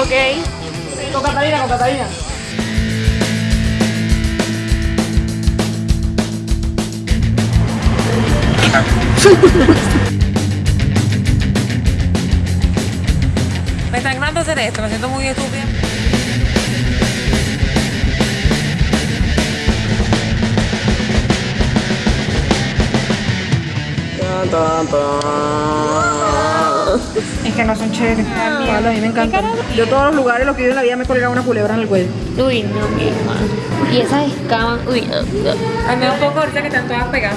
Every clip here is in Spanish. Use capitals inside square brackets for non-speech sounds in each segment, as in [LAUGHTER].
Ok. Con Catalina, con Catalina. Me están ganando hacer esto, me siento muy estúpida. Es que no son chéveres. a mí me encantan. Yo todos los lugares los que yo en la vida me he colgado una culebra en el cuello. Uy, no, mi hermano. Y esas escamas, uy, no, no. A mí un poco ahorita que están todas pegadas.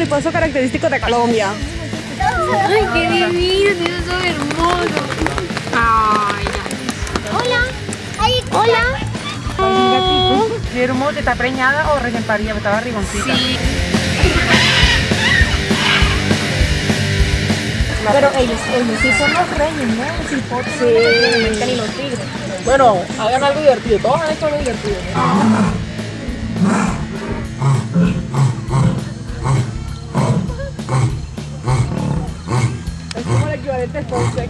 mariposo característico de Colombia. Ay, qué divino, Dios, son hermosos. Ay, Hola. Ay, hola. Mi hermosa está preñada o recién parida, estaba riboncita. sí. Pero ellos, ellos sí son los reyes, ¿no? Sí, sí. y los tigres. Bueno, hagan algo divertido. Todos han hecho algo divertido. Es a.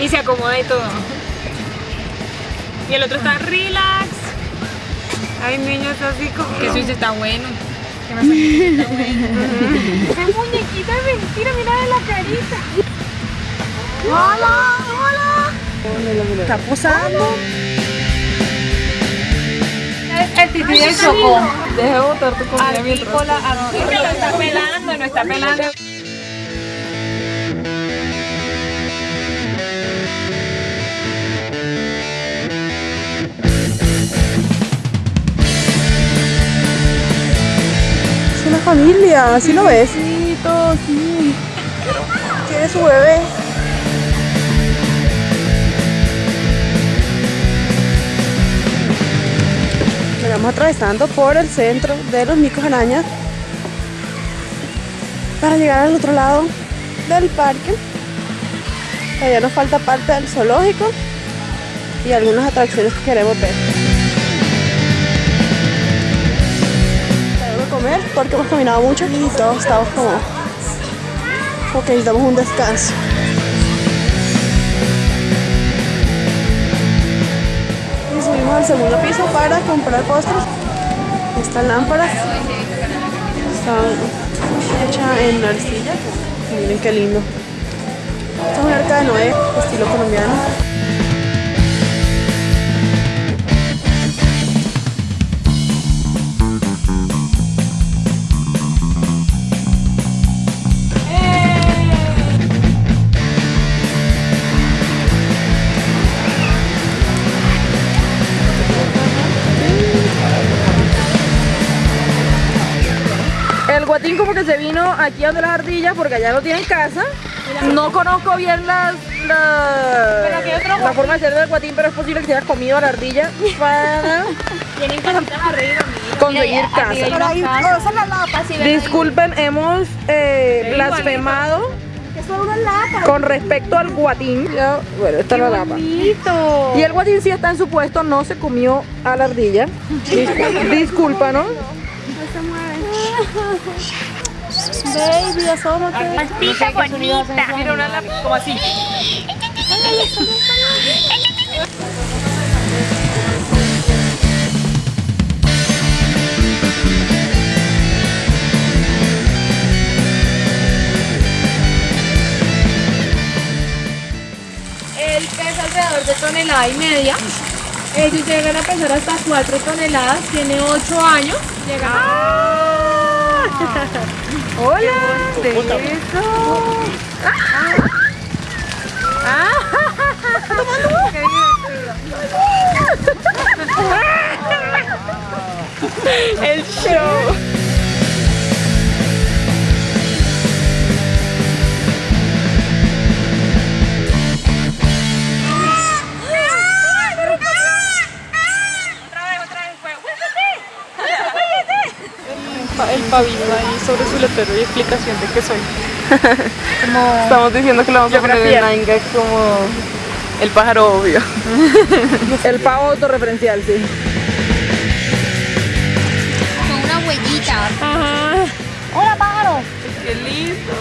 Y se acomoda y todo. Y el otro está relax. Ay, niño, está así como que Suiza está bueno. Que no sé qué está bueno. ¡Qué muñequita de mentira! Mira de la carita. ¡Hola! ¡Hola! Está posando. El tití del chocó. Deja de botar tu comida mientras. Está pelando, no está pelando. Es una familia, ¿así lo ves? Sí, todo, sí. Tiene su bebé. Estamos atravesando por el centro de los micos arañas para llegar al otro lado del parque. Todavía nos falta parte del zoológico y algunas atracciones que queremos ver. Tengo que comer porque hemos caminado mucho y todos estamos como, como que necesitamos un descanso. Y subimos al segundo piso para comprar postres. Estas lámparas están hechas en arcilla. Miren qué lindo. Esta es una arca de Noé, estilo colombiano. El guatín como que se vino aquí donde las ardillas porque allá no tiene casa. No conozco bien las, la, la forma de ser del guatín, pero es posible que se haya comido a la ardilla para Tienen casitas arriba, conseguir casa. casa. Disculpen, hemos eh, blasfemado con respecto al guatín. Ya, bueno, esta es la lapa. Y el guatín sí está en su puesto, no se comió a la ardilla. Dis- Discúlpanos. Baby, asómate. Altita bonita. Mira una lápiz como así. de tonelada y media. Ellos llegan a pesar hasta 4 toneladas, tiene 8 años. Llegan ¡Hola! ¡De eso! ¡Ah! ¡Qué [LAUGHS] divertido! ¡El show! Sobre su letrero y explicación de qué soy. [LAUGHS] Estamos diciendo que le vamos a poner en Nine Gag como el pájaro obvio. [LAUGHS] El pavo autorreferencial, sí. Con una huellita. Hola, pájaro. ¡Qué lindo!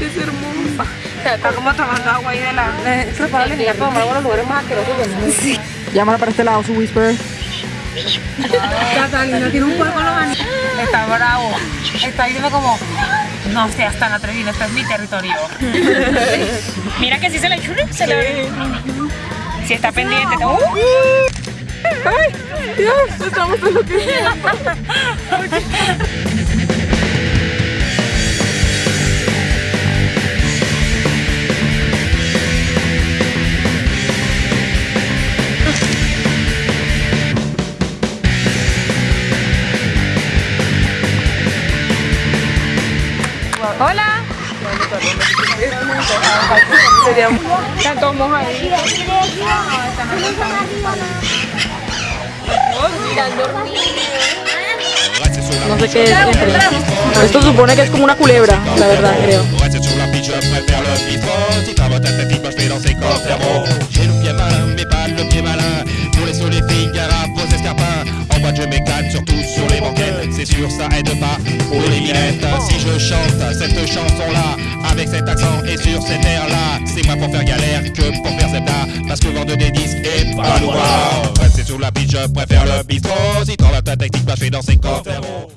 ¡Es hermosa! Está como tomando agua ahí de la... Para agua en los lugares más asquerosos del mundo. Sí. Llámala para este lado, su whisper. Catalina tiene un cuerpo en los. Está bravo. Está diciendo como, no seas tan atrevido, este es mi territorio. [LAUGHS] Mira que si se le se le ve. Si está pendiente, está... ¡Ay! ¡Dios! Estamos enloqueciendo. [LAUGHS] Hola. Sería Están todos No sé qué es. Esto supone que es como una culebra, la verdad, creo. Moi je m'éclate, surtout sur les banquettes C'est sûr, ça aide pas pour les minettes Si je chante cette chanson-là Avec cet accent et sur cet air-là C'est moins pour faire galère que pour faire zebda Parce que vendre des disques est pas loin. Reste sur la pitch, je préfère le bistrot Si t'as la tête, moi je fais danser comme Fermo